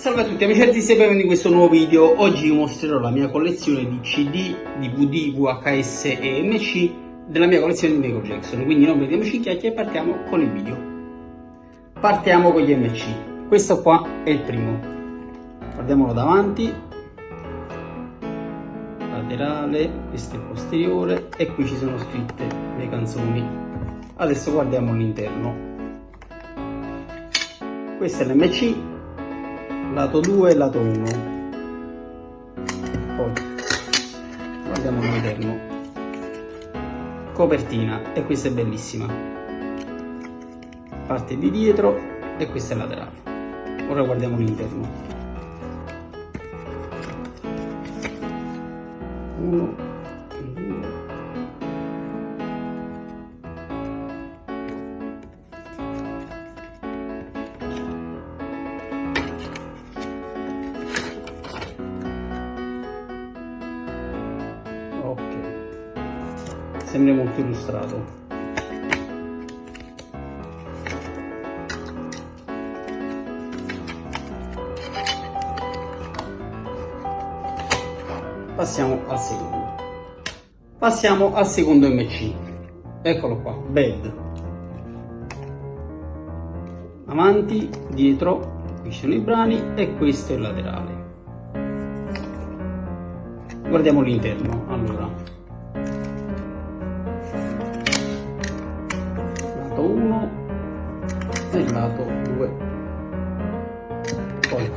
Salve a tutti amici artisti e benvenuti in questo nuovo video. Oggi vi mostrerò la mia collezione di CD, DVD, VHS e MC della mia collezione di Michael Jackson. Quindi non vediamoci chiacchiere e partiamo con il video. Partiamo con gli MC. Questo qua è il primo. Guardiamolo davanti. Laterale, questo è il posteriore e qui ci sono scritte le canzoni. Adesso guardiamo l'interno. Questo è l'MC lato 2 e lato 1 poi guardiamo l'interno copertina e questa è bellissima. Parte di dietro e questa è laterale. Ora guardiamo l'interno. 1 sembra molto illustrato. Passiamo al secondo. Passiamo al secondo mc eccolo qua bed. Avanti dietro qui sono i brani e questo è il laterale. Guardiamo l'interno allora lato 1 e lato 2 poi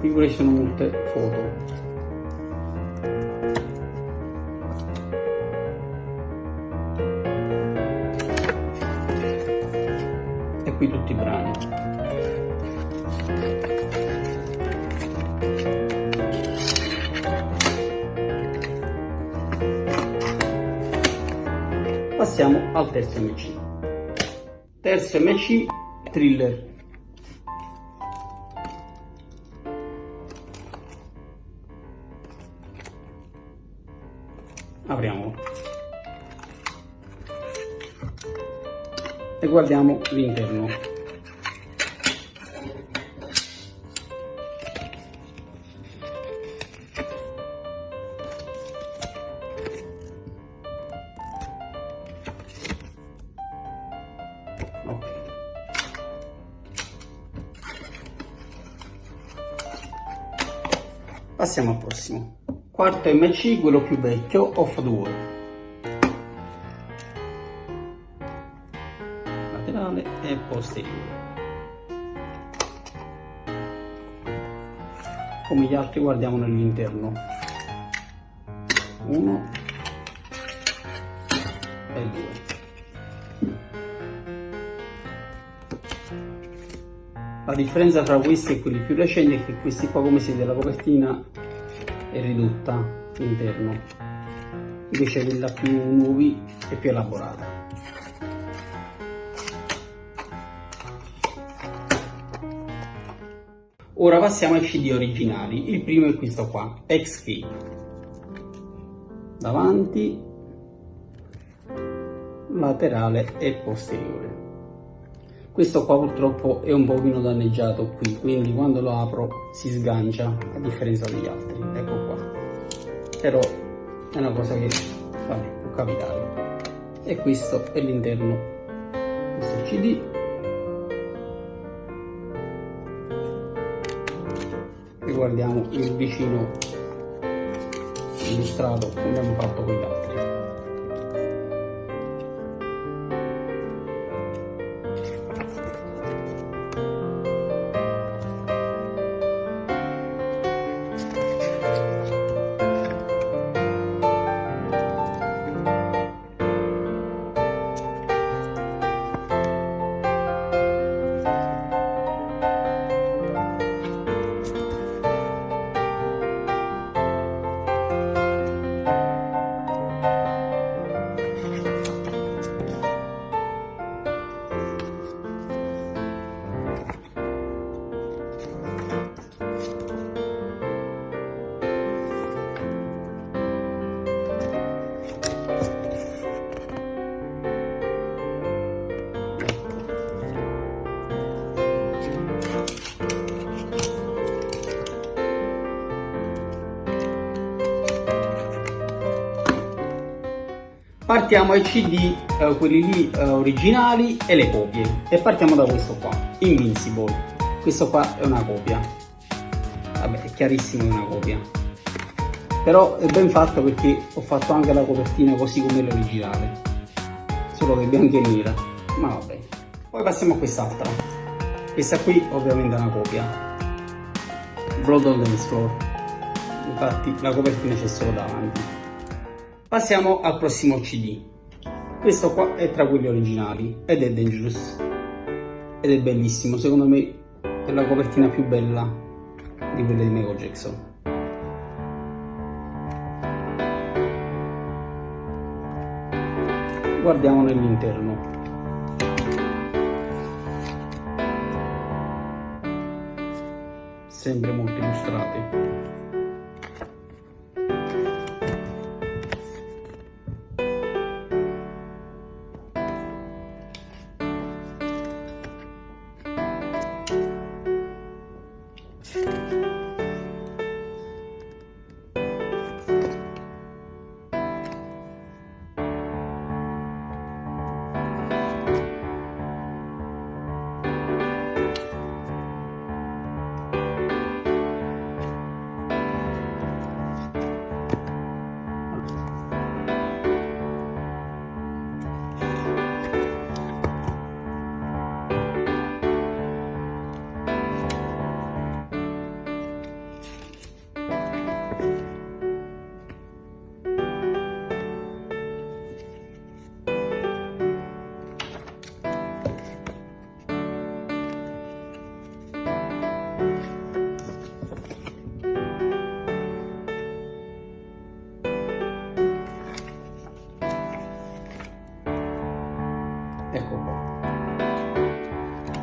qui pure ci sono molte foto passiamo al terzo MC. Terzo MC, thriller. Apriamolo. E guardiamo l'interno. Passiamo al prossimo. Quarto MC, quello più vecchio, Off the Wall. Laterale e posteriore. Come gli altri guardiamo nell'interno. Uno e due. La differenza tra questi e quelli più recenti è che questi qua come si vede la copertina è ridotta all'interno, invece quella più nuovi è più elaborata. Ora passiamo ai CD originali, il primo è questo qua, Escape. Davanti, laterale e posteriore questo qua purtroppo è un pochino danneggiato qui quindi quando lo apro si sgancia a differenza degli altri. Ecco qua. Però è una cosa che vabbè, può capitare. E questo è l'interno questo cd e guardiamo il vicino illustrato come abbiamo fatto con gli altri partiamo ai cd eh, quelli lì eh, originali e le copie. E partiamo da questo qua invincible. Questo qua è una copia. Vabbè è chiarissimo è una copia. Però è ben fatto perché ho fatto anche la copertina così come l'originale. Solo che bianca e nera. Ma vabbè. Poi passiamo a quest'altra. Questa qui ovviamente è una copia. Blood on the Floor. Infatti la copertina c'è solo davanti Passiamo al prossimo CD. Questo qua è tra quelli originali ed è Dangerous. Ed è bellissimo, secondo me è la copertina più bella di quelle di Michael Jackson. Guardiamo nell'interno. Sempre molto illustrate.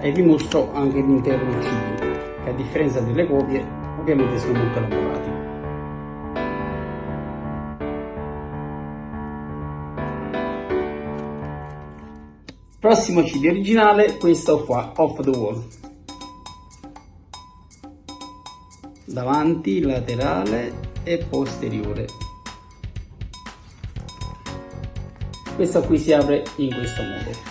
E vi mostro anche l'interno CD che a differenza delle copie ovviamente sono molto elaborati. Prossimo CD originale questo qua off the wall. Davanti laterale e posteriore. Questo qui si apre in questo modo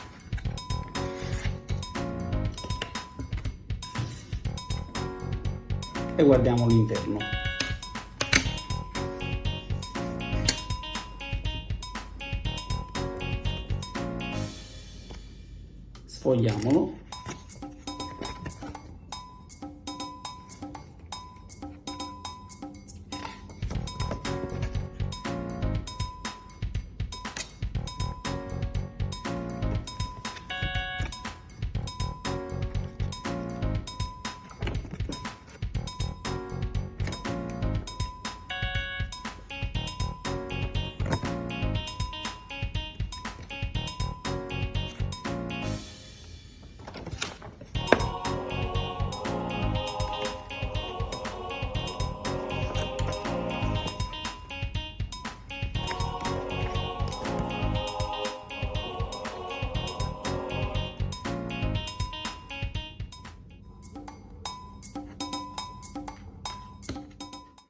e guardiamo l'interno. Sfogliamolo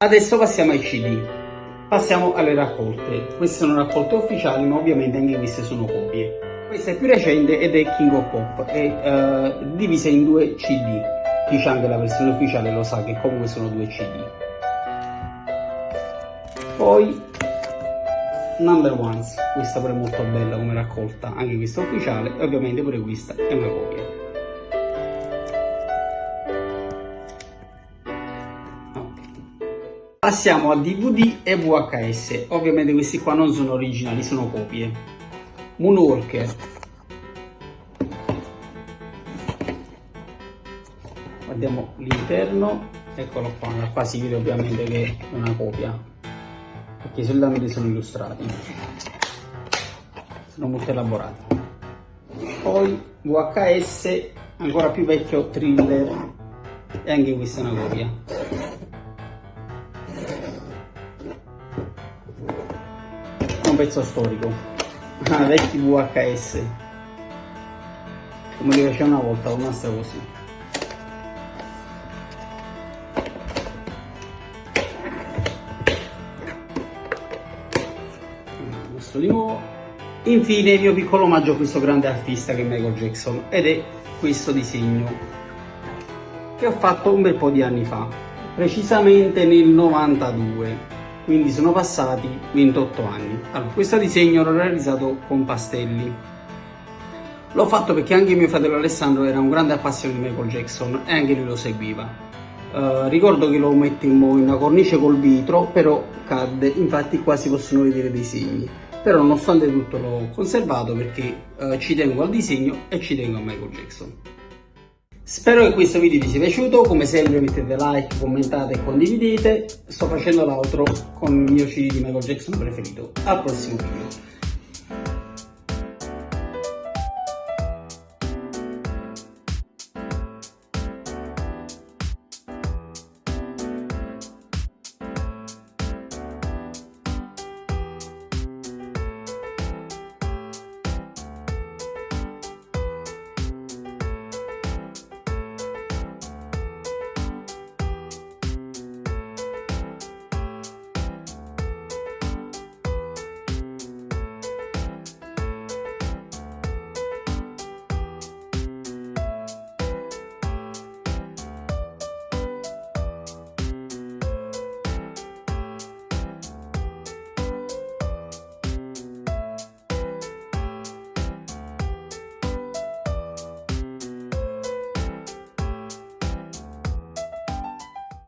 Adesso passiamo ai CD. Passiamo alle raccolte. Queste sono raccolte ufficiali, ma ovviamente anche queste sono copie. Questa è più recente ed è King of Pop, è uh, divisa in due CD. Chi c'ha anche la versione ufficiale lo sa che comunque sono due CD. Poi Number Ones, questa pure è molto bella come raccolta, anche questa ufficiale e ovviamente pure questa è una copia. Passiamo a DVD e VHS, ovviamente questi qua non sono originali, sono copie. Moonwalker. Guardiamo l'interno, eccolo qua, qua si vede ovviamente che è una copia, perché i solamente sono illustrati, sono molto elaborati. Poi VHS, ancora più vecchio, thriller, e anche questa è una copia. Pezzo storico. Ah, vecchi VHS come li faceva una volta con nastro così. Questo di nuovo. Infine il mio piccolo omaggio a questo grande artista che è Michael Jackson ed è questo disegno che ho fatto un bel po' di anni fa, precisamente nel 92, quindi sono passati 28 anni. Allora, questo disegno l'ho realizzato con pastelli. L'ho fatto perché anche mio fratello Alessandro era un grande appassionato di Michael Jackson e anche lui lo seguiva. Uh, ricordo che lo mettemmo in una cornice col vitro, però cadde, infatti qua si possono vedere dei segni però nonostante tutto l'ho conservato perché eh, ci tengo al disegno e ci tengo a Michael Jackson. Spero che questo video vi sia piaciuto, come sempre mettete like, commentate e condividete, sto facendo l'altro con il mio CD di Michael Jackson preferito. Al prossimo video.